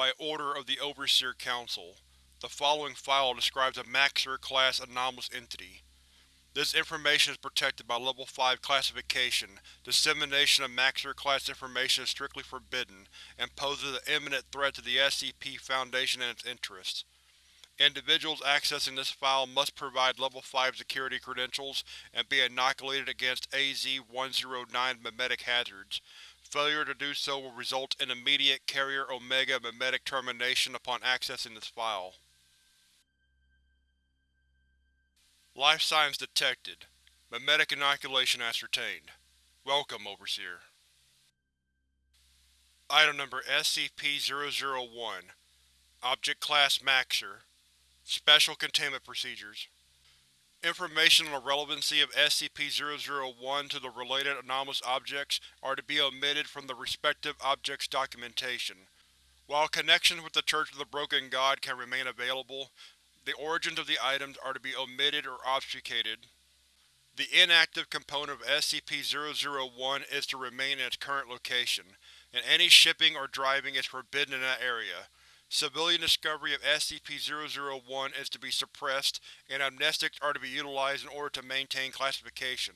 by order of the Overseer Council. The following file describes a Maxer-class anomalous entity. This information is protected by Level 5 classification. Dissemination of Maxer-class information is strictly forbidden, and poses an imminent threat to the SCP Foundation and its interests. Individuals accessing this file must provide Level 5 security credentials and be inoculated against AZ-109 memetic hazards. Failure to do so will result in immediate Carrier Omega memetic termination upon accessing this file. Life signs detected. Memetic inoculation ascertained. Welcome, Overseer. Item Number SCP-001 Object Class Maxer Special Containment Procedures Information on the relevancy of SCP-001 to the related anomalous objects are to be omitted from the respective object's documentation. While connections with the Church of the Broken God can remain available, the origins of the items are to be omitted or obfuscated. The inactive component of SCP-001 is to remain in its current location, and any shipping or driving is forbidden in that area. Civilian discovery of SCP-001 is to be suppressed, and amnestics are to be utilized in order to maintain classification.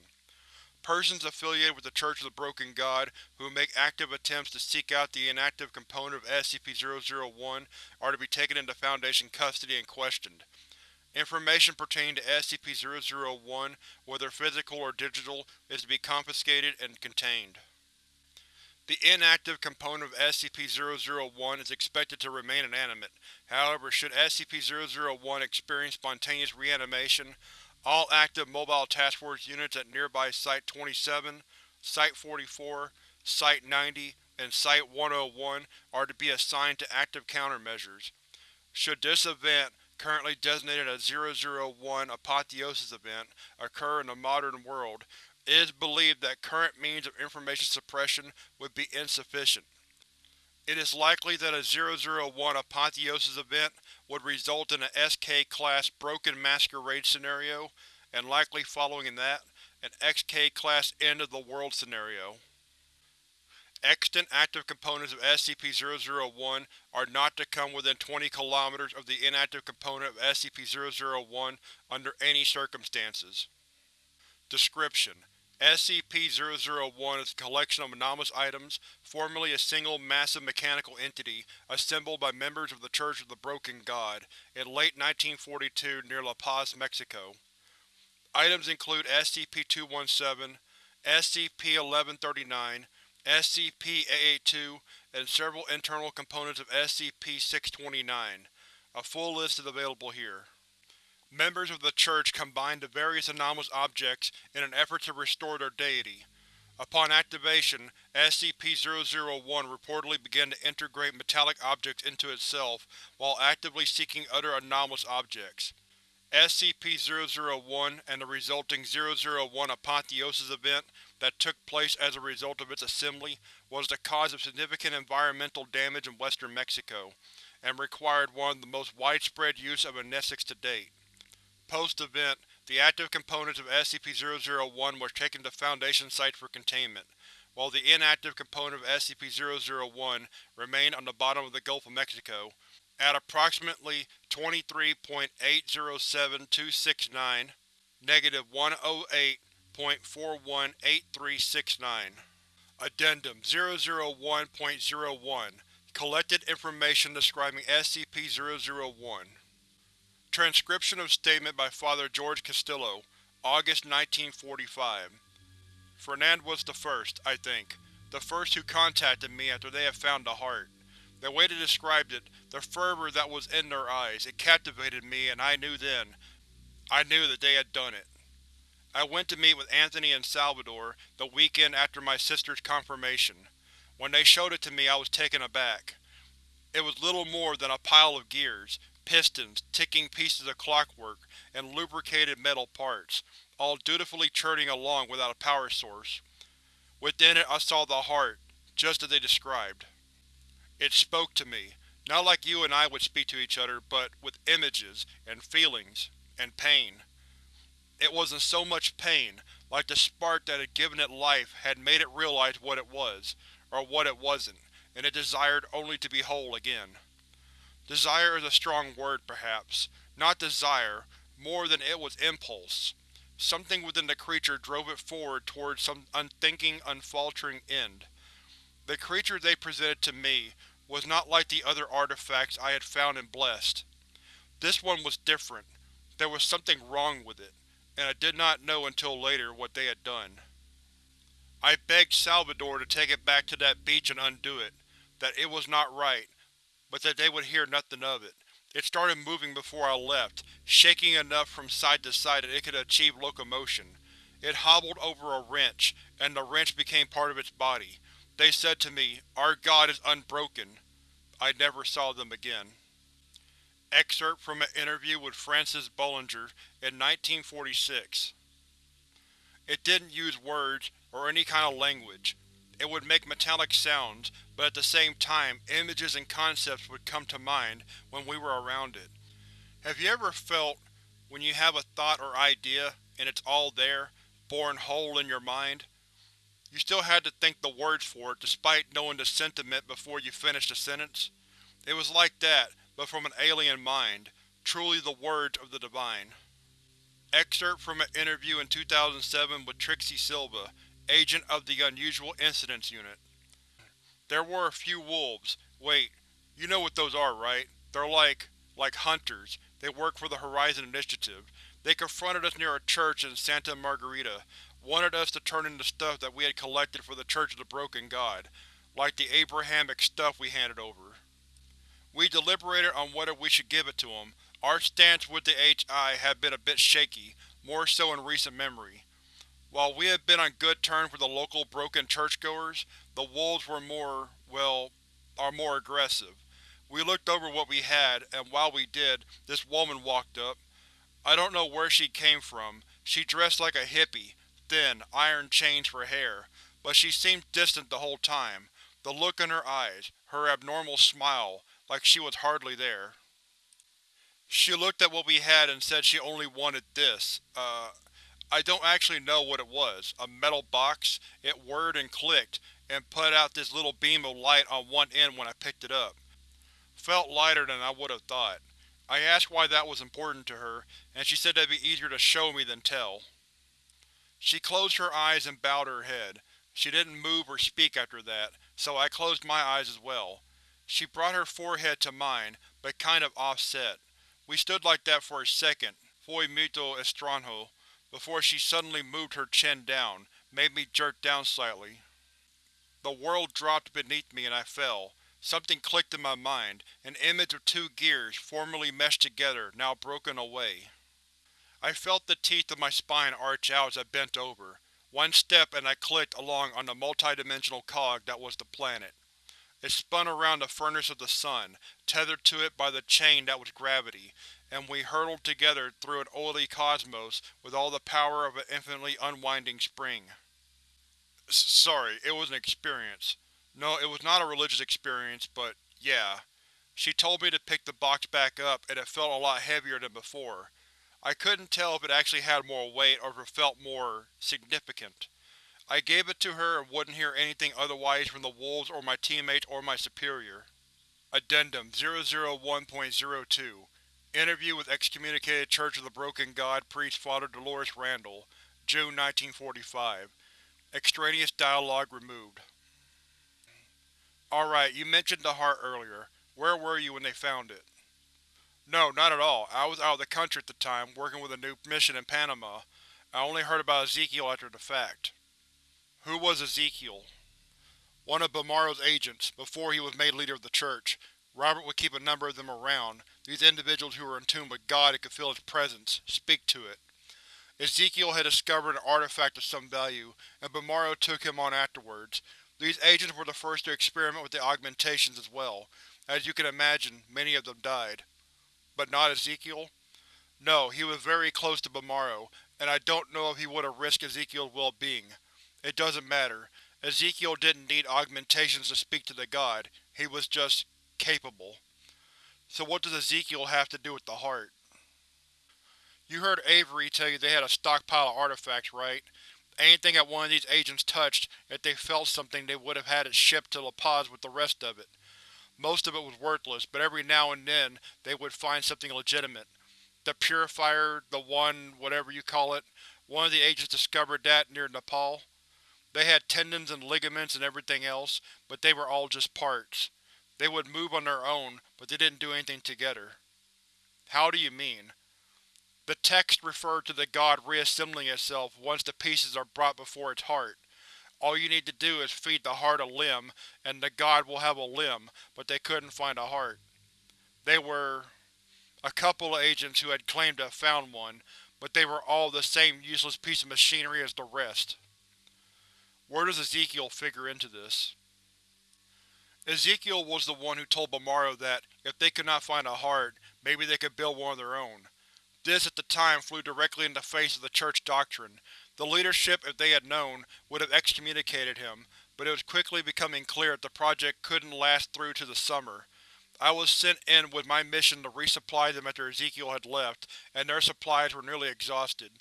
Persons affiliated with the Church of the Broken God who make active attempts to seek out the inactive component of SCP-001 are to be taken into Foundation custody and questioned. Information pertaining to SCP-001, whether physical or digital, is to be confiscated and contained. The inactive component of SCP-001 is expected to remain inanimate, however should SCP-001 experience spontaneous reanimation, all active Mobile Task Force units at nearby Site-27, Site-44, Site-90, and Site-101 are to be assigned to active countermeasures. Should this event, currently designated as 001 Apotheosis Event, occur in the modern world, it is believed that current means of information suppression would be insufficient. It is likely that a 001 Apotheosis event would result in an SK-class Broken Masquerade scenario, and likely following that, an XK-class End of the World scenario. Extant active components of SCP-001 are not to come within 20 km of the inactive component of SCP-001 under any circumstances. Description: SCP-001 is a collection of anomalous items, formerly a single massive mechanical entity, assembled by members of the Church of the Broken God, in late 1942 near La Paz, Mexico. Items include SCP-217, SCP-1139, SCP-882, and several internal components of SCP-629. A full list is available here. Members of the Church combined the various anomalous objects in an effort to restore their deity. Upon activation, SCP-001 reportedly began to integrate metallic objects into itself while actively seeking other anomalous objects. SCP-001 and the resulting 001 Apotheosis event that took place as a result of its assembly was the cause of significant environmental damage in western Mexico, and required one of the most widespread use of amnestics to date. Post-event, the active components of SCP-001 were taken to Foundation sites for containment, while the inactive component of SCP-001 remained on the bottom of the Gulf of Mexico. At approximately 23.807269, negative 108.418369. Addendum 001.01 Collected information describing SCP-001 Transcription of statement by Father George Castillo, August 1945 Fernand was the first, I think, the first who contacted me after they had found the heart. The way they described it, the fervor that was in their eyes, it captivated me and I knew then, I knew that they had done it. I went to meet with Anthony and Salvador the weekend after my sister's confirmation. When they showed it to me I was taken aback. It was little more than a pile of gears, pistons, ticking pieces of clockwork, and lubricated metal parts, all dutifully churning along without a power source. Within it I saw the heart, just as they described. It spoke to me, not like you and I would speak to each other, but with images, and feelings, and pain. It wasn't so much pain, like the spark that had given it life had made it realize what it was, or what it wasn't, and it desired only to be whole again. Desire is a strong word, perhaps. Not desire, more than it was impulse. Something within the creature drove it forward towards some unthinking, unfaltering end. The creature they presented to me was not like the other artifacts I had found and blessed. This one was different. There was something wrong with it, and I did not know until later what they had done. I begged Salvador to take it back to that beach and undo it, that it was not right, but that they would hear nothing of it. It started moving before I left, shaking enough from side to side that it could achieve locomotion. It hobbled over a wrench, and the wrench became part of its body. They said to me, Our God is unbroken. I never saw them again. Excerpt from an interview with Francis Bullinger in 1946. It didn't use words or any kind of language. It would make metallic sounds, but at the same time images and concepts would come to mind when we were around it. Have you ever felt when you have a thought or idea, and it's all there, born whole in your mind? You still had to think the words for it despite knowing the sentiment before you finished the sentence? It was like that, but from an alien mind, truly the words of the Divine. Excerpt from an interview in 2007 with Trixie Silva, agent of the Unusual Incidents Unit. There were a few wolves. Wait, you know what those are, right? They're like… like hunters. They work for the Horizon Initiative. They confronted us near a church in Santa Margarita, wanted us to turn in the stuff that we had collected for the Church of the Broken God, like the Abrahamic stuff we handed over. We deliberated on whether we should give it to them, our stance with the HI had been a bit shaky, more so in recent memory. While we had been on good terms with the local broken churchgoers, the wolves were more, well, are more aggressive. We looked over what we had, and while we did, this woman walked up. I don't know where she came from. She dressed like a hippie, thin, iron chains for hair, but she seemed distant the whole time. The look in her eyes, her abnormal smile, like she was hardly there. She looked at what we had and said she only wanted this. Uh, I don't actually know what it was. A metal box? It whirred and clicked, and put out this little beam of light on one end when I picked it up. Felt lighter than I would have thought. I asked why that was important to her, and she said that'd be easier to show me than tell. She closed her eyes and bowed her head. She didn't move or speak after that, so I closed my eyes as well. She brought her forehead to mine, but kind of offset. We stood like that for a second, foi muito estranho, before she suddenly moved her chin down, made me jerk down slightly. The world dropped beneath me and I fell. Something clicked in my mind, an image of two gears, formerly meshed together, now broken away. I felt the teeth of my spine arch out as I bent over. One step and I clicked along on the multidimensional cog that was the planet. It spun around the furnace of the sun, tethered to it by the chain that was gravity, and we hurtled together through an oily cosmos with all the power of an infinitely unwinding spring. S sorry, it was an experience. No, it was not a religious experience, but yeah. She told me to pick the box back up, and it felt a lot heavier than before. I couldn't tell if it actually had more weight or if it felt more… significant. I gave it to her and wouldn't hear anything otherwise from the wolves or my teammates or my superior. Addendum 001.02 Interview with excommunicated Church of the Broken God priest Father Dolores Randall, June 1945. Extraneous dialogue removed. Alright, you mentioned the heart earlier. Where were you when they found it? No, not at all. I was out of the country at the time, working with a new mission in Panama. I only heard about Ezekiel after the fact. Who was Ezekiel? One of Bumaro's agents, before he was made leader of the Church. Robert would keep a number of them around, these individuals who were in tune with God and could feel his presence, speak to it. Ezekiel had discovered an artifact of some value, and Bumaro took him on afterwards. These agents were the first to experiment with the augmentations as well. As you can imagine, many of them died. But not Ezekiel? No, he was very close to Bumaro, and I don't know if he would have risked Ezekiel's well-being. It doesn't matter. Ezekiel didn't need augmentations to speak to the god, he was just… capable. So what does Ezekiel have to do with the heart? You heard Avery tell you they had a stockpile of artifacts, right? Anything that one of these agents touched, if they felt something they would have had it shipped to La Paz with the rest of it. Most of it was worthless, but every now and then they would find something legitimate. The Purifier, the One, whatever you call it, one of the agents discovered that near Nepal. They had tendons and ligaments and everything else, but they were all just parts. They would move on their own, but they didn't do anything together. How do you mean? The text referred to the god reassembling itself once the pieces are brought before its heart. All you need to do is feed the heart a limb, and the god will have a limb, but they couldn't find a heart. They were… a couple of agents who had claimed to have found one, but they were all the same useless piece of machinery as the rest. Where does Ezekiel figure into this? Ezekiel was the one who told Bumaro that, if they could not find a heart, maybe they could build one of their own. This, at the time, flew directly in the face of the Church doctrine. The leadership, if they had known, would have excommunicated him, but it was quickly becoming clear that the project couldn't last through to the summer. I was sent in with my mission to resupply them after Ezekiel had left, and their supplies were nearly exhausted.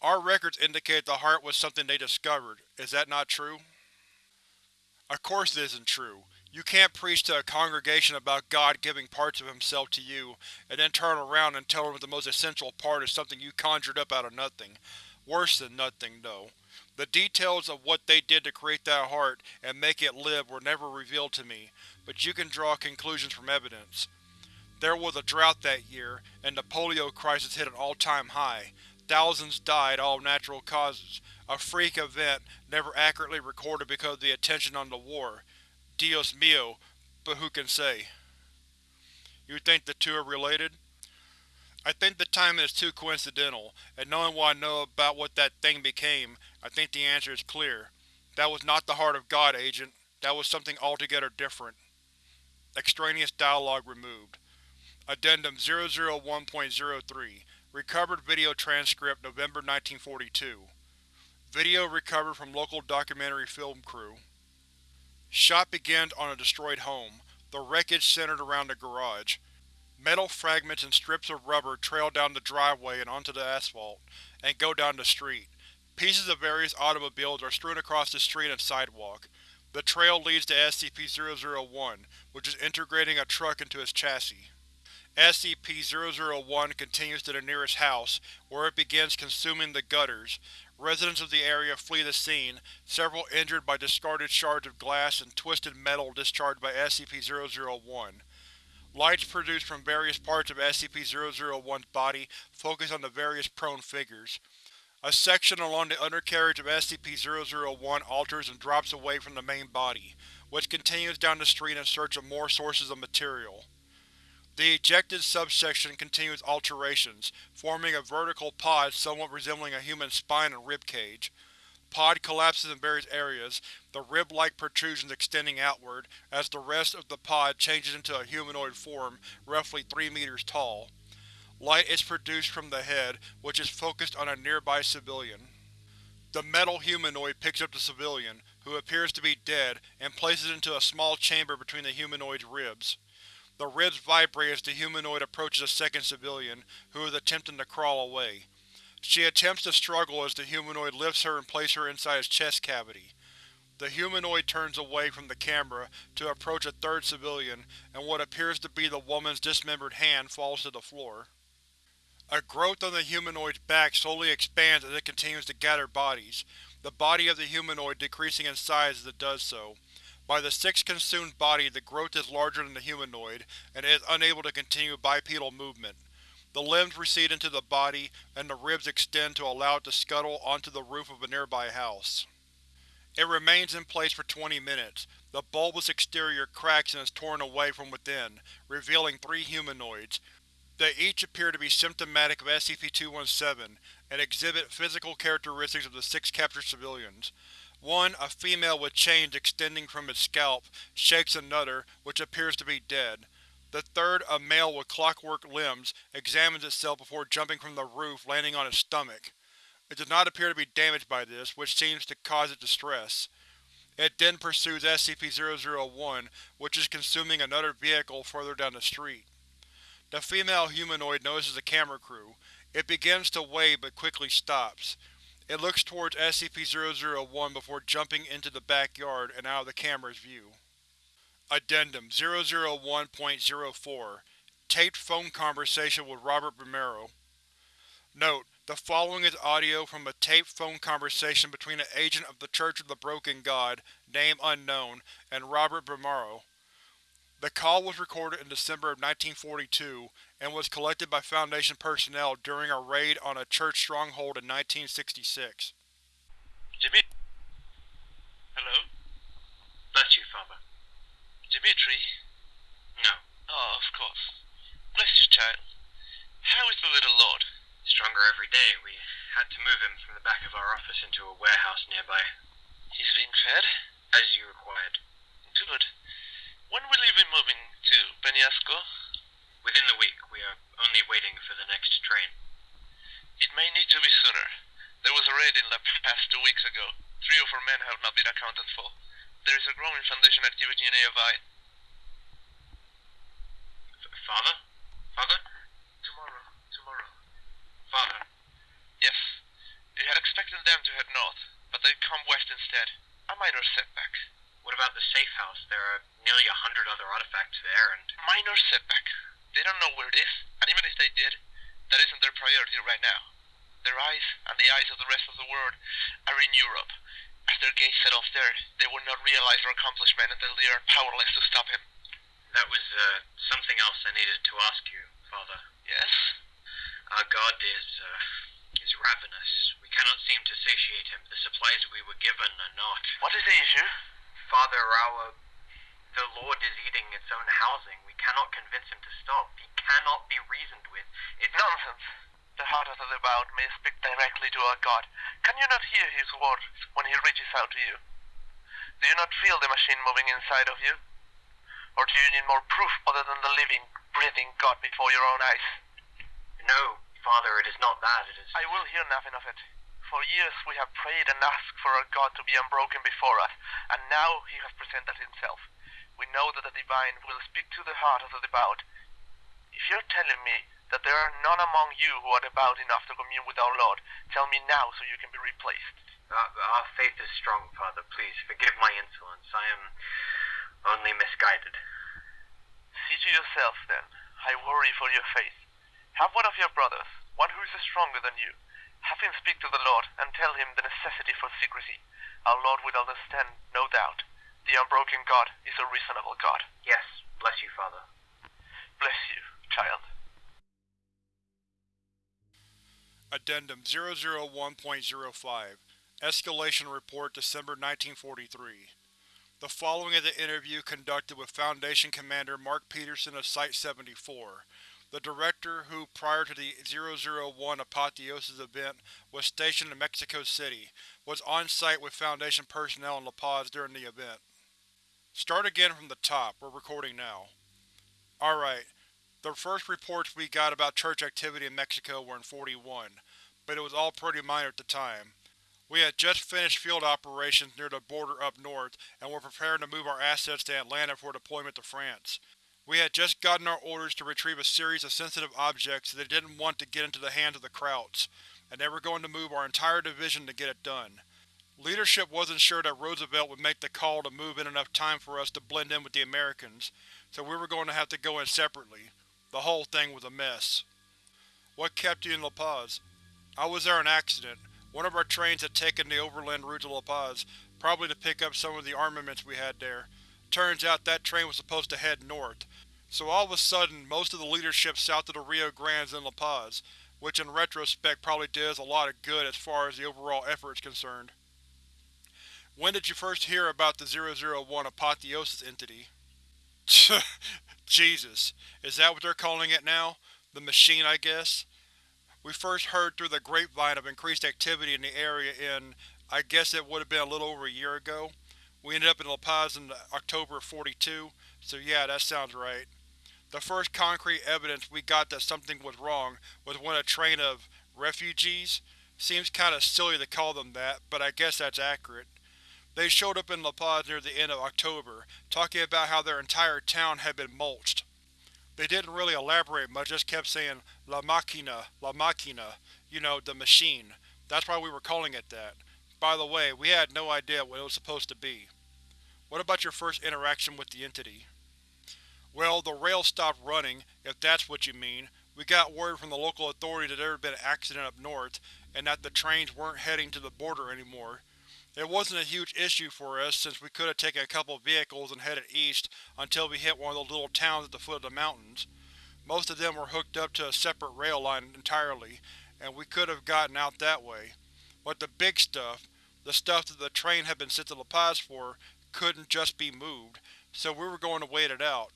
Our records indicate the heart was something they discovered. Is that not true? Of course it isn't true. You can't preach to a congregation about God giving parts of himself to you, and then turn around and tell them that the most essential part is something you conjured up out of nothing. Worse than nothing, though. The details of what they did to create that heart and make it live were never revealed to me, but you can draw conclusions from evidence. There was a drought that year, and the polio crisis hit an all-time high. Thousands died, all natural causes. A freak event, never accurately recorded because of the attention on the war. Dios mio, but who can say? You think the two are related? I think the timing is too coincidental, and knowing what I know about what that thing became, I think the answer is clear. That was not the heart of God, Agent. That was something altogether different. Extraneous dialogue removed. Addendum 001.03 Recovered video transcript November 1942 Video recovered from local documentary film crew. Shot begins on a destroyed home. The wreckage centered around the garage. Metal fragments and strips of rubber trail down the driveway and onto the asphalt, and go down the street. Pieces of various automobiles are strewn across the street and sidewalk. The trail leads to SCP-001, which is integrating a truck into its chassis. SCP-001 continues to the nearest house, where it begins consuming the gutters. Residents of the area flee the scene, several injured by discarded shards of glass and twisted metal discharged by SCP-001. Lights produced from various parts of SCP-001's body focus on the various prone figures. A section along the undercarriage of SCP-001 alters and drops away from the main body, which continues down the street in search of more sources of material. The ejected subsection continues alterations, forming a vertical pod somewhat resembling a human spine and rib cage. Pod collapses in various areas, the rib-like protrusions extending outward, as the rest of the pod changes into a humanoid form roughly 3 meters tall. Light is produced from the head, which is focused on a nearby civilian. The metal humanoid picks up the civilian, who appears to be dead, and places it into a small chamber between the humanoid's ribs. The ribs vibrate as the humanoid approaches a second civilian, who is attempting to crawl away. She attempts to struggle as the humanoid lifts her and places her inside his chest cavity. The humanoid turns away from the camera to approach a third civilian, and what appears to be the woman's dismembered hand falls to the floor. A growth on the humanoid's back slowly expands as it continues to gather bodies, the body of the humanoid decreasing in size as it does so. By the sixth consumed body the growth is larger than the humanoid, and it is unable to continue bipedal movement. The limbs recede into the body, and the ribs extend to allow it to scuttle onto the roof of a nearby house. It remains in place for 20 minutes. The bulbous exterior cracks and is torn away from within, revealing three humanoids, they each appear to be symptomatic of SCP-217, and exhibit physical characteristics of the six captured civilians. One, a female with chains extending from its scalp, shakes another, which appears to be dead. The third, a male with clockwork limbs, examines itself before jumping from the roof landing on its stomach. It does not appear to be damaged by this, which seems to cause it distress. It then pursues SCP-001, which is consuming another vehicle further down the street. The female humanoid notices the camera crew. It begins to wave but quickly stops. It looks towards SCP-001 before jumping into the backyard and out of the camera's view. Addendum 001.04 Taped phone conversation with Robert Romero Note: The following is audio from a taped phone conversation between an agent of the Church of the Broken God, name unknown, and Robert Romero. The call was recorded in December of 1942 and was collected by Foundation personnel during a raid on a church stronghold in 1966. Jimmy? Hello? Bless you, Father. Dimitri? No. Oh, of course. Bless you, child. How is the little lord? Stronger every day. We had to move him from the back of our office into a warehouse nearby. He's being fed? As you required. Good. When will you be moving to Penasco? Within the week, we are only waiting for the next train. It may need to be sooner. There was a raid in La Paz two weeks ago. Three of our men have not been accounted for. There is a growing Foundation activity nearby. F- Father? Father? Tomorrow. Tomorrow. Father? Yes. We had expected them to head north, but they've come west instead. A minor setback. What about the safe house? There are nearly a hundred other artifacts there, and Minor setback. They don't know where it is, and even if they did, that isn't their priority right now. Their eyes, and the eyes of the rest of the world, are in Europe. As their gaze set off there, they will not realize our accomplishment until they are powerless to stop him. that was uh, something else I needed to ask you, Father. Yes? Our God is uh, is ravenous. We cannot seem to satiate him. The supplies we were given are not. What is the issue? Father, our the Lord is eating its own housing. We cannot convince him to stop. He cannot be reasoned with. It's Nonsense. The heart of the devout may speak directly to our God. Can you not hear his words when he reaches out to you? Do you not feel the machine moving inside of you? Or do you need more proof other than the living, breathing God before your own eyes? No, Father, it is not that. It is. I will hear nothing of it. For years we have prayed and asked for our God to be unbroken before us, and now he has presented himself. We know that the divine will speak to the heart of the devout. If you're telling me that there are none among you who are devout enough to commune with our Lord, tell me now so you can be replaced. Our, our faith is strong, Father. Please forgive my insolence. I am only misguided. See to yourself, then. I worry for your faith. Have one of your brothers, one who is stronger than you. Have him speak to the Lord and tell him the necessity for secrecy. Our Lord will understand, no doubt. The unbroken God is a reasonable God. Yes, bless you, Father. Bless you, child. Addendum 001.05 Escalation Report December 1943 The following is an interview conducted with Foundation Commander Mark Peterson of Site-74, the director who, prior to the 001 Apotheosis event, was stationed in Mexico City, was on site with Foundation personnel in La Paz during the event. Start again from the top, we're recording now. Alright, the first reports we got about church activity in Mexico were in 41, but it was all pretty minor at the time. We had just finished field operations near the border up north and were preparing to move our assets to Atlanta for deployment to France. We had just gotten our orders to retrieve a series of sensitive objects that they didn't want to get into the hands of the Krauts, and they were going to move our entire division to get it done. Leadership wasn't sure that Roosevelt would make the call to move in enough time for us to blend in with the Americans, so we were going to have to go in separately. The whole thing was a mess. What kept you in La Paz? I was there on accident. One of our trains had taken the overland route to La Paz, probably to pick up some of the armaments we had there. Turns out that train was supposed to head north. So all of a sudden, most of the leadership south of the Rio Grande is in La Paz, which in retrospect probably did us a lot of good as far as the overall effort is concerned. When did you first hear about the 001 Apotheosis entity? Jesus, is that what they're calling it now? The machine, I guess? We first heard through the grapevine of increased activity in the area in, I guess it would have been a little over a year ago. We ended up in La Paz in October of 42, so yeah, that sounds right. The first concrete evidence we got that something was wrong was when a train of refugees? Seems kinda silly to call them that, but I guess that's accurate. They showed up in La Paz near the end of October, talking about how their entire town had been mulched. They didn't really elaborate much, just kept saying, La Machina, La Machina, you know, the machine. That's why we were calling it that. By the way, we had no idea what it was supposed to be. What about your first interaction with the entity? Well, the rail stopped running, if that's what you mean. We got word from the local authorities that there had been an accident up north, and that the trains weren't heading to the border anymore. It wasn't a huge issue for us since we could have taken a couple vehicles and headed east until we hit one of those little towns at the foot of the mountains. Most of them were hooked up to a separate rail line entirely, and we could have gotten out that way. But the big stuff, the stuff that the train had been sent to La Paz for, couldn't just be moved, so we were going to wait it out.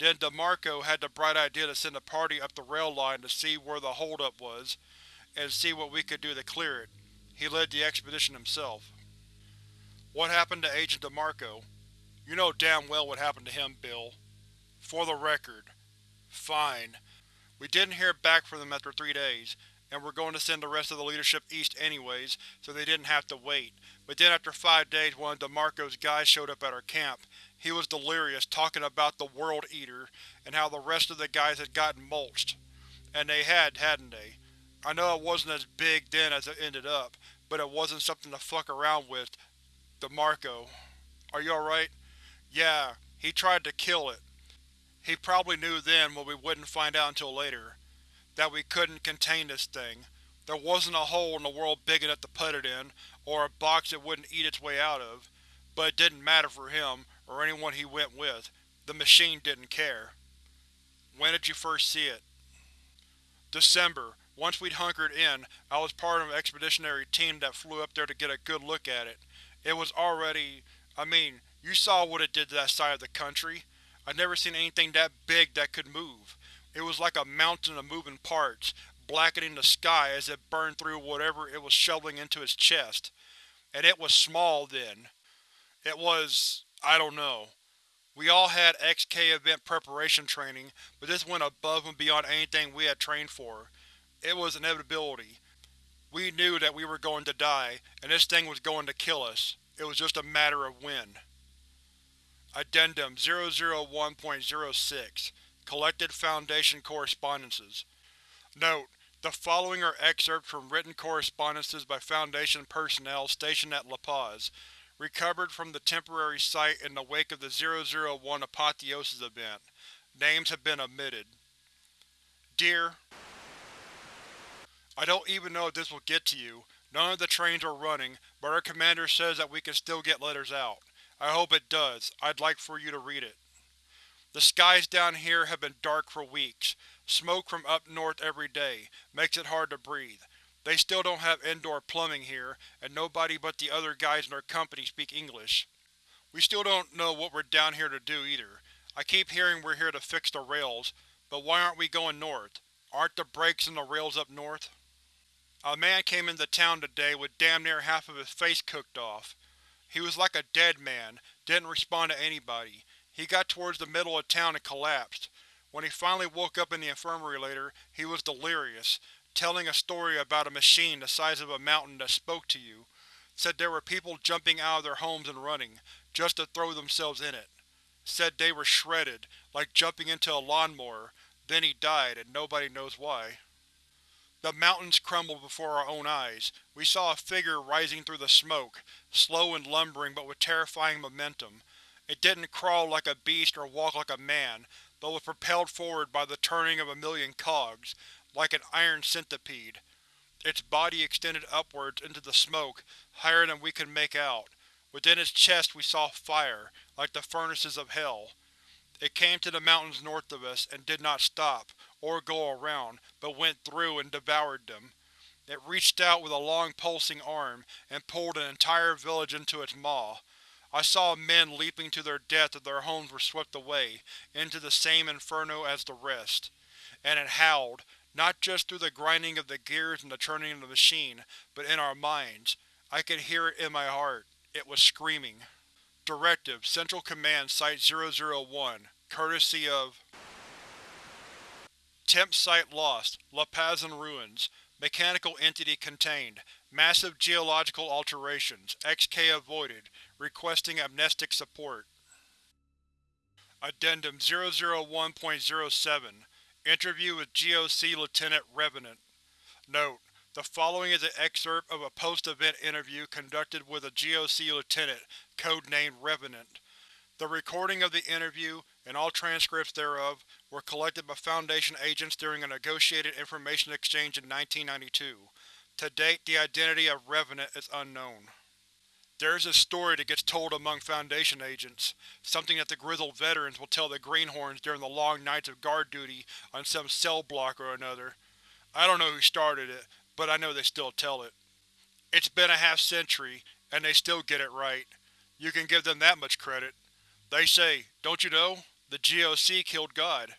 Then DeMarco had the bright idea to send a party up the rail line to see where the holdup was, and see what we could do to clear it. He led the expedition himself. What happened to Agent DeMarco? You know damn well what happened to him, Bill. For the record. Fine. We didn't hear back from them after three days, and we're going to send the rest of the leadership east anyways, so they didn't have to wait. But then after five days one of DeMarco's guys showed up at our camp. He was delirious, talking about the World Eater, and how the rest of the guys had gotten mulched. And they had, hadn't they? I know it wasn't as big then as it ended up, but it wasn't something to fuck around with, DeMarco. Are you alright? Yeah, he tried to kill it. He probably knew then what we wouldn't find out until later. That we couldn't contain this thing. There wasn't a hole in the world big enough to put it in, or a box it wouldn't eat its way out of. But it didn't matter for him, or anyone he went with. The machine didn't care. When did you first see it? December. Once we'd hunkered in, I was part of an expeditionary team that flew up there to get a good look at it. It was already… I mean, you saw what it did to that side of the country. I'd never seen anything that big that could move. It was like a mountain of moving parts, blackening the sky as it burned through whatever it was shoveling into its chest. And it was small then. It was… I don't know. We all had XK event preparation training, but this went above and beyond anything we had trained for. It was inevitability. We knew that we were going to die, and this thing was going to kill us. It was just a matter of when. Addendum 001.06 Collected Foundation Correspondences Note: The following are excerpts from written correspondences by Foundation personnel stationed at La Paz, recovered from the temporary site in the wake of the 001 Apotheosis event. Names have been omitted. Dear I don't even know if this will get to you. None of the trains are running, but our commander says that we can still get letters out. I hope it does. I'd like for you to read it. The skies down here have been dark for weeks. Smoke from up north every day. Makes it hard to breathe. They still don't have indoor plumbing here, and nobody but the other guys in our company speak English. We still don't know what we're down here to do, either. I keep hearing we're here to fix the rails, but why aren't we going north? Aren't the breaks in the rails up north? A man came into town today with damn near half of his face cooked off. He was like a dead man, didn't respond to anybody. He got towards the middle of town and collapsed. When he finally woke up in the infirmary later, he was delirious, telling a story about a machine the size of a mountain that spoke to you. Said there were people jumping out of their homes and running, just to throw themselves in it. Said they were shredded, like jumping into a lawnmower. Then he died, and nobody knows why. The mountains crumbled before our own eyes. We saw a figure rising through the smoke, slow and lumbering but with terrifying momentum. It didn't crawl like a beast or walk like a man, but was propelled forward by the turning of a million cogs, like an iron centipede. Its body extended upwards into the smoke, higher than we could make out. Within its chest we saw fire, like the furnaces of hell. It came to the mountains north of us, and did not stop, or go around, but went through and devoured them. It reached out with a long pulsing arm, and pulled an entire village into its maw. I saw men leaping to their death as their homes were swept away, into the same inferno as the rest. And it howled, not just through the grinding of the gears and the churning of the machine, but in our minds. I could hear it in my heart. It was screaming. Directive Central Command Site-001 Courtesy of Temp Site lost. La Paz in ruins. Mechanical entity contained. Massive geological alterations. XK avoided. Requesting amnestic support. Addendum 001.07 Interview with GOC Lieutenant Revenant Note: The following is an excerpt of a post-event interview conducted with a GOC lieutenant, codenamed Revenant. The recording of the interview, and all transcripts thereof, were collected by Foundation agents during a negotiated information exchange in 1992. To date, the identity of Revenant is unknown. There is a story that gets told among Foundation agents, something that the grizzled veterans will tell the Greenhorns during the long nights of guard duty on some cell block or another. I don't know who started it, but I know they still tell it. It's been a half-century, and they still get it right. You can give them that much credit. They say, don't you know, the GOC killed God.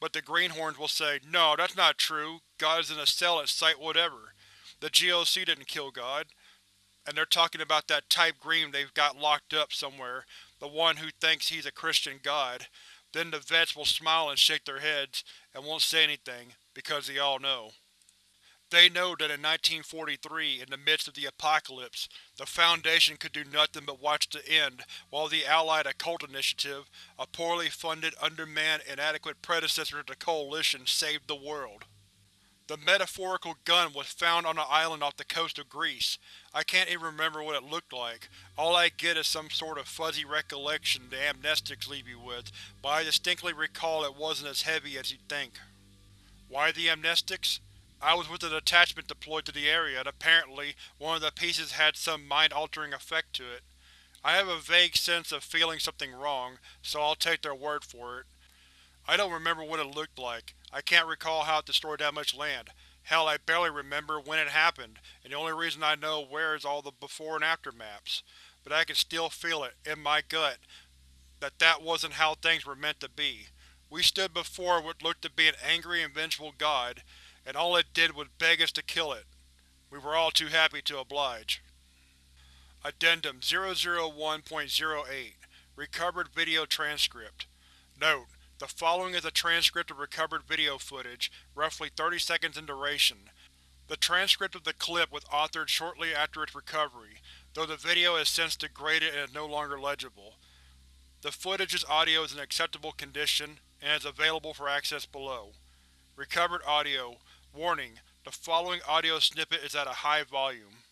But the Greenhorns will say, no, that's not true, God is in a cell at Site whatever. The GOC didn't kill God and they're talking about that type green they've got locked up somewhere, the one who thinks he's a Christian god. Then the vets will smile and shake their heads, and won't say anything, because they all know. They know that in 1943, in the midst of the apocalypse, the Foundation could do nothing but watch the end while the Allied Occult Initiative, a poorly funded, undermanned, inadequate predecessor to the Coalition, saved the world. The metaphorical gun was found on an island off the coast of Greece. I can't even remember what it looked like. All I get is some sort of fuzzy recollection the amnestics leave you with, but I distinctly recall it wasn't as heavy as you'd think. Why the amnestics? I was with a detachment deployed to the area, and apparently one of the pieces had some mind-altering effect to it. I have a vague sense of feeling something wrong, so I'll take their word for it. I don't remember what it looked like. I can't recall how it destroyed that much land. Hell, I barely remember when it happened, and the only reason I know where is all the before and after maps. But I can still feel it, in my gut, that that wasn't how things were meant to be. We stood before what looked to be an angry and vengeful god, and all it did was beg us to kill it. We were all too happy to oblige. Addendum 001.08 Recovered Video Transcript Note: the following is a transcript of recovered video footage, roughly 30 seconds in duration. The transcript of the clip was authored shortly after its recovery, though the video has since degraded and is no longer legible. The footage's audio is in acceptable condition, and is available for access below. Recovered audio. Warning: the following audio snippet is at a high volume.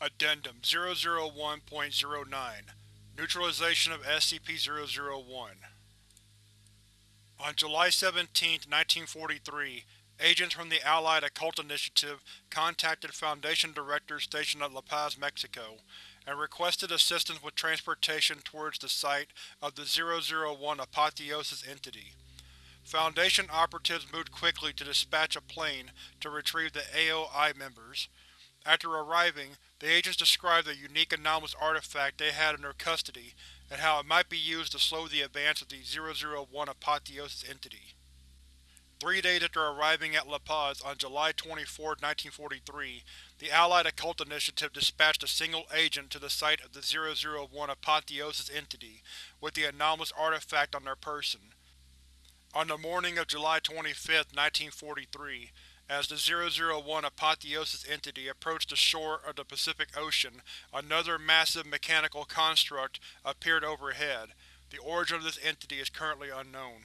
Addendum 001.09 Neutralization of SCP-001 On July 17, 1943, agents from the Allied Occult Initiative contacted Foundation directors stationed at La Paz, Mexico, and requested assistance with transportation towards the site of the 001 Apotheosis entity. Foundation operatives moved quickly to dispatch a plane to retrieve the AOI members. After arriving, the agents described the unique anomalous artifact they had in their custody, and how it might be used to slow the advance of the 001 Apotheosis entity. Three days after arriving at La Paz on July 24, 1943, the Allied Occult Initiative dispatched a single agent to the site of the 001 Apotheosis entity with the anomalous artifact on their person. On the morning of July 25, 1943, as the 001 Apotheosis entity approached the shore of the Pacific Ocean, another massive mechanical construct appeared overhead. The origin of this entity is currently unknown.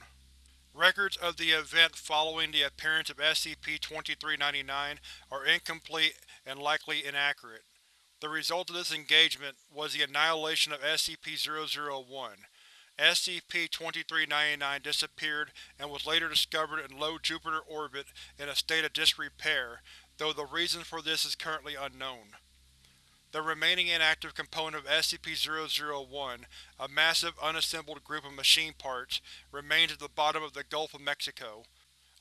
Records of the event following the appearance of SCP-2399 are incomplete and likely inaccurate. The result of this engagement was the annihilation of SCP-001. SCP-2399 disappeared and was later discovered in low Jupiter orbit in a state of disrepair, though the reason for this is currently unknown. The remaining inactive component of SCP-001, a massive unassembled group of machine parts, remains at the bottom of the Gulf of Mexico.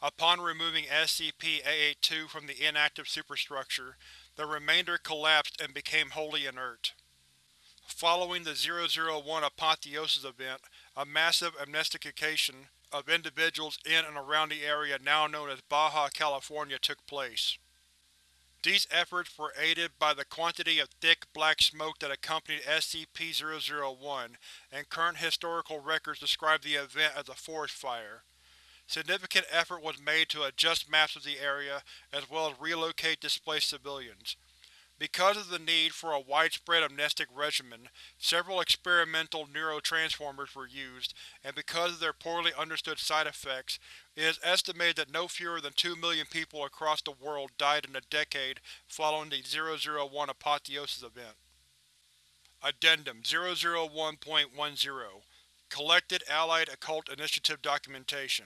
Upon removing SCP-882 from the inactive superstructure, the remainder collapsed and became wholly inert. Following the 001 Apotheosis event, a massive amnestication of individuals in and around the area now known as Baja California took place. These efforts were aided by the quantity of thick, black smoke that accompanied SCP-001, and current historical records describe the event as a forest fire. Significant effort was made to adjust maps of the area, as well as relocate displaced civilians. Because of the need for a widespread amnestic regimen, several experimental neurotransformers were used, and because of their poorly understood side effects, it is estimated that no fewer than 2 million people across the world died in the decade following the 001 apotheosis event. Addendum 001.10 Collected Allied Occult Initiative Documentation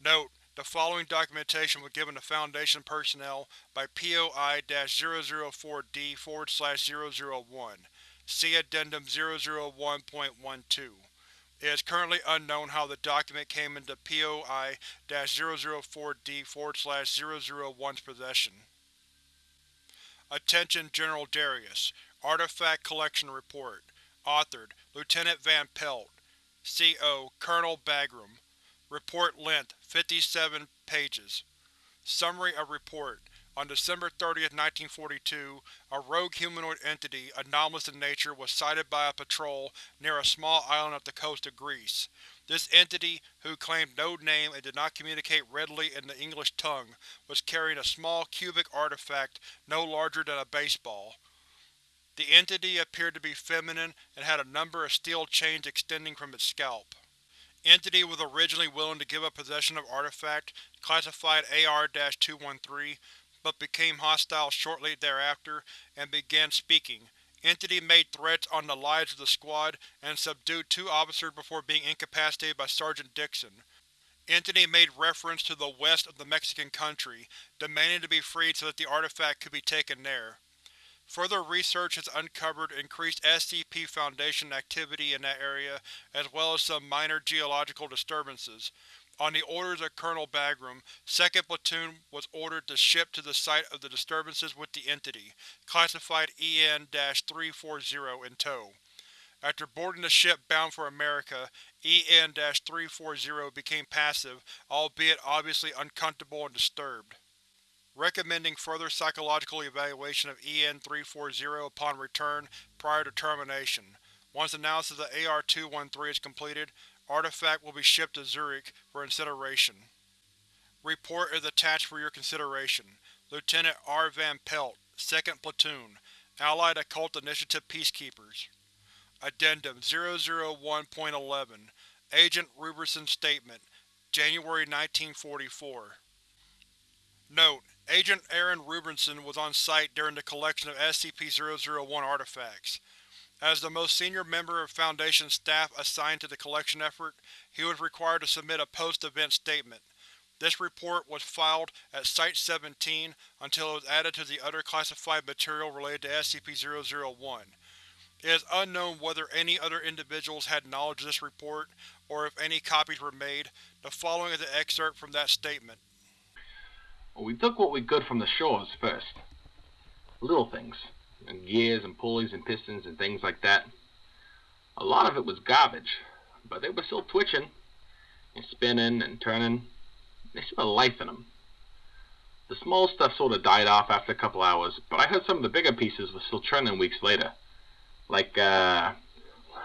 Note: The following documentation was given to Foundation personnel by POI-004-D-001. See Addendum 001.12. It is currently unknown how the document came into POI-004-D-001's possession. Attention General Darius. Artifact Collection Report. Authored: Lieutenant Van Pelt. C.O. Colonel Bagram. Report length 57 pages. Summary of Report On December 30, 1942, a rogue humanoid entity, anomalous in nature, was sighted by a patrol near a small island off the coast of Greece. This entity, who claimed no name and did not communicate readily in the English tongue, was carrying a small cubic artifact no larger than a baseball. The entity appeared to be feminine and had a number of steel chains extending from its scalp. Entity was originally willing to give up possession of artifact, classified AR-213, but became hostile shortly thereafter and began speaking. Entity made threats on the lives of the squad and subdued two officers before being incapacitated by Sergeant Dixon. Entity made reference to the west of the Mexican country, demanding to be freed so that the artifact could be taken there. Further research has uncovered increased SCP Foundation activity in that area, as well as some minor geological disturbances. On the orders of Colonel Bagram, 2nd Platoon was ordered to ship to the site of the disturbances with the Entity, classified EN-340 in tow. After boarding the ship bound for America, EN-340 became passive, albeit obviously uncomfortable and disturbed recommending further psychological evaluation of EN-340 upon return prior to termination. Once analysis of AR-213 is completed, artifact will be shipped to Zurich for incineration. Report is attached for your consideration. Lieutenant R. Van Pelt, 2nd Platoon, Allied Occult Initiative Peacekeepers. Addendum 001.11 Agent Robertson Statement January 1944 Note: Agent Aaron Rubinson was on site during the collection of SCP-001 artifacts. As the most senior member of Foundation staff assigned to the collection effort, he was required to submit a post-event statement. This report was filed at Site-17 until it was added to the other classified material related to SCP-001. It is unknown whether any other individuals had knowledge of this report, or if any copies were made. The following is an excerpt from that statement. Well, we took what we could from the shores first. Little things. And gears and pulleys and pistons and things like that. A lot of it was garbage, but they were still twitching and spinning and turning. They still had life in them. The small stuff sort of died off after a couple hours, but I heard some of the bigger pieces were still churning weeks later. Like, uh,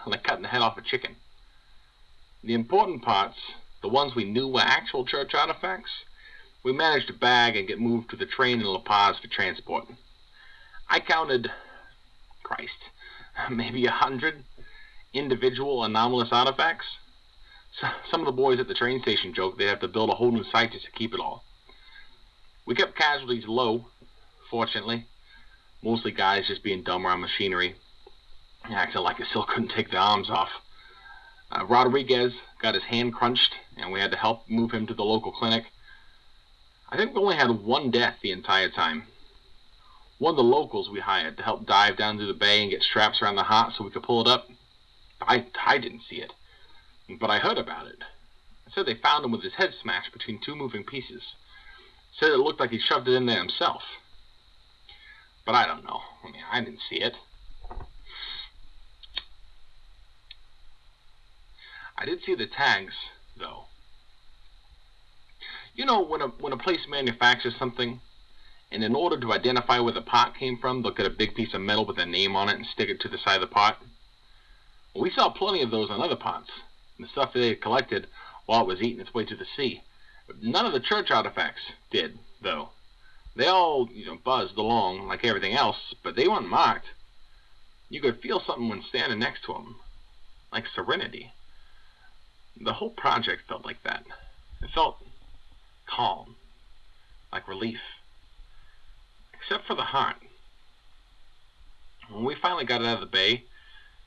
like cutting the head off a chicken. The important parts, the ones we knew were actual church artifacts, we managed to bag and get moved to the train in La Paz for transport. I counted, Christ, maybe a hundred individual anomalous artifacts. So, some of the boys at the train station joked they'd have to build a whole new site just to keep it all. We kept casualties low, fortunately. Mostly guys just being dumb around machinery, acting like they still couldn't take their arms off. Uh, Rodriguez got his hand crunched, and we had to help move him to the local clinic. I think we only had one death the entire time. One of the locals we hired to help dive down through the bay and get straps around the heart so we could pull it up. I, I didn't see it, but I heard about it. I said they found him with his head smashed between two moving pieces. Said it looked like he shoved it in there himself. But I don't know. I mean, I didn't see it. I did see the tags, though. You know, when a when a place manufactures something, and in order to identify where the pot came from, they'll get a big piece of metal with a name on it and stick it to the side of the pot. We saw plenty of those on other pots, the stuff they had collected while it was eating its way to the sea. None of the church artifacts did, though. They all, you know, buzzed along like everything else, but they weren't marked. You could feel something when standing next to them, like serenity. The whole project felt like that. It felt calm, like relief, except for the heart. When we finally got it out of the bay,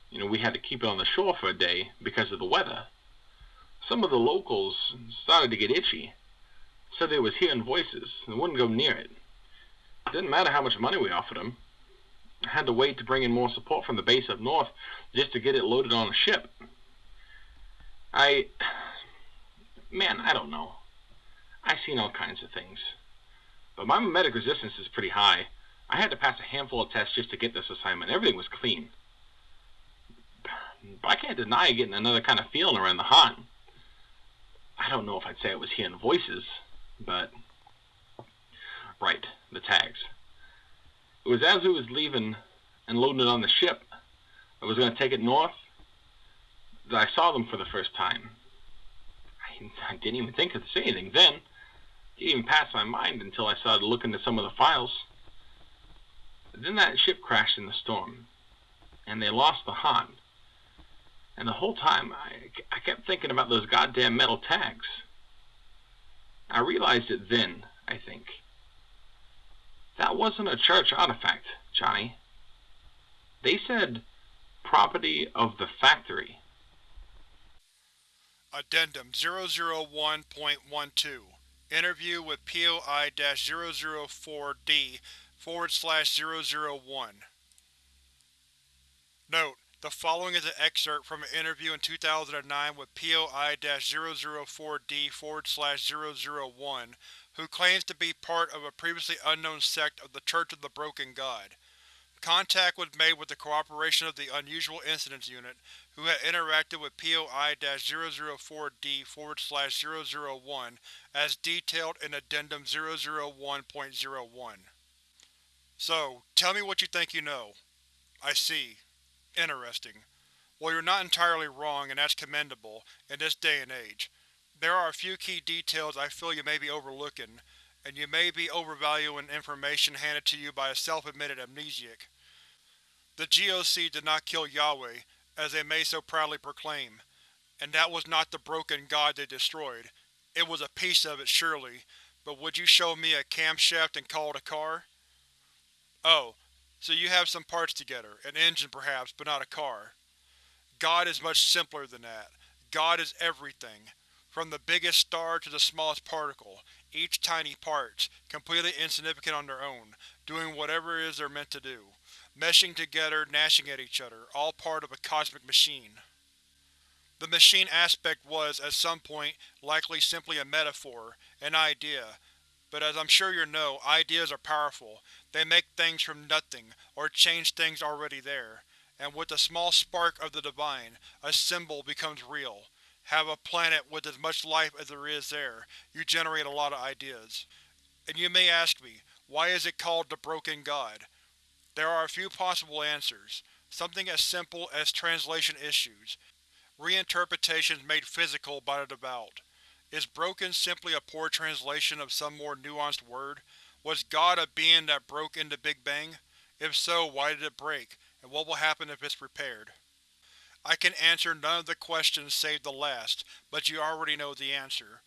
you know, we had to keep it on the shore for a day because of the weather. Some of the locals started to get itchy, said they was hearing voices and wouldn't go near it. It didn't matter how much money we offered them. I had to wait to bring in more support from the base up north just to get it loaded on a ship. I... Man, I don't know. I've seen all kinds of things. But my memetic resistance is pretty high. I had to pass a handful of tests just to get this assignment. Everything was clean. But I can't deny getting another kind of feeling around the haunt. I don't know if I'd say it was hearing voices, but... Right, the tags. It was as we was leaving and loading it on the ship, I was going to take it north, that I saw them for the first time. I, didn't even think to say anything then. It didn't even pass my mind until I started looking at some of the files. But then that ship crashed in the storm, and they lost the haunt. And the whole time, I, I kept thinking about those goddamn metal tags. I realized it then, I think. That wasn't a church artifact, Johnny. They said property of the factory. Addendum 001.12 Interview with POI-004D forward slash 001 Note: The following is an excerpt from an interview in 2009 with POI-004D forward slash 001, who claims to be part of a previously unknown sect of the Church of the Broken God. Contact was made with the cooperation of the Unusual Incidents Unit, who had interacted with POI-004D 001 as detailed in Addendum 001.01. So, tell me what you think you know. I see. Interesting. Well, you're not entirely wrong, and that's commendable, in this day and age. There are a few key details I feel you may be overlooking, and you may be overvaluing information handed to you by a self-admitted amnesiac. The GOC did not kill Yahweh, as they may so proudly proclaim, and that was not the broken god they destroyed. It was a piece of it, surely, but would you show me a camshaft and call it a car? Oh, so you have some parts together, an engine perhaps, but not a car. God is much simpler than that. God is everything. From the biggest star to the smallest particle, each tiny parts, completely insignificant on their own, doing whatever it is they're meant to do. Meshing together, gnashing at each other, all part of a cosmic machine. The machine aspect was, at some point, likely simply a metaphor, an idea, but as I'm sure you know, ideas are powerful. They make things from nothing, or change things already there. And with a small spark of the divine, a symbol becomes real have a planet with as much life as there is there, you generate a lot of ideas. And you may ask me, why is it called the Broken God? There are a few possible answers. Something as simple as translation issues. Reinterpretations made physical by the devout. Is broken simply a poor translation of some more nuanced word? Was God a being that broke into Big Bang? If so, why did it break, and what will happen if it's repaired? I can answer none of the questions save the last, but you already know the answer.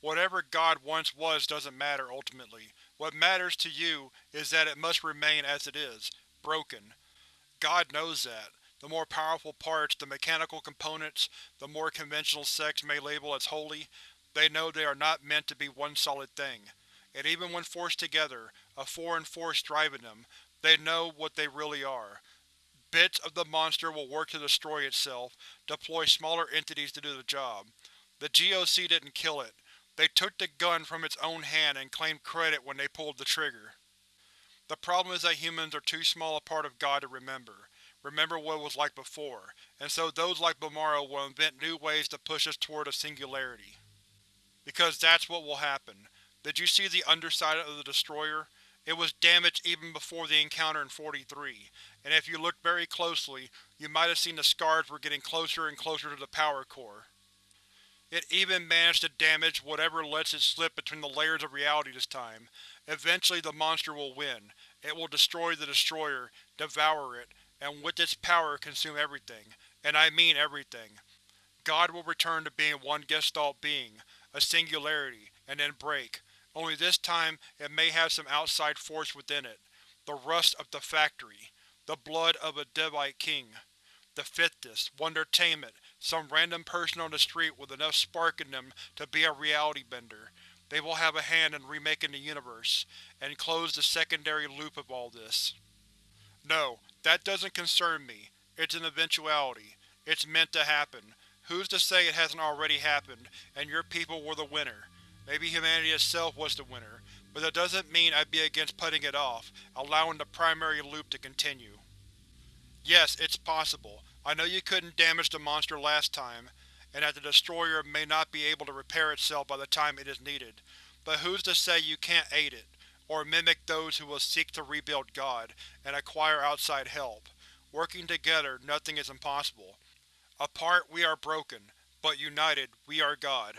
Whatever God once was doesn't matter, ultimately. What matters to you is that it must remain as it is, broken. God knows that. The more powerful parts, the mechanical components, the more conventional sects may label as holy, they know they are not meant to be one solid thing. And even when forced together, a foreign force driving them, they know what they really are. Bits of the monster will work to destroy itself, deploy smaller entities to do the job. The GOC didn't kill it. They took the gun from its own hand and claimed credit when they pulled the trigger. The problem is that humans are too small a part of God to remember. Remember what it was like before, and so those like Bumaro will invent new ways to push us toward a singularity. Because that's what will happen. Did you see the underside of the destroyer? It was damaged even before the encounter in 43, and if you looked very closely, you might have seen the scars were getting closer and closer to the power core. It even managed to damage whatever lets it slip between the layers of reality this time. Eventually the monster will win. It will destroy the Destroyer, devour it, and with its power consume everything. And I mean everything. God will return to being one Gestalt being, a singularity, and then break. Only this time it may have some outside force within it. The rust of the factory. The blood of a Daevite king. The Fifthist, Wondertainment, some random person on the street with enough spark in them to be a reality bender. They will have a hand in remaking the universe, and close the secondary loop of all this. No, that doesn't concern me. It's an eventuality. It's meant to happen. Who's to say it hasn't already happened, and your people were the winner? Maybe humanity itself was the winner, but that doesn't mean I'd be against putting it off, allowing the primary loop to continue. Yes, it's possible. I know you couldn't damage the monster last time, and that the Destroyer may not be able to repair itself by the time it is needed, but who's to say you can't aid it, or mimic those who will seek to rebuild God, and acquire outside help. Working together, nothing is impossible. Apart we are broken, but united we are God.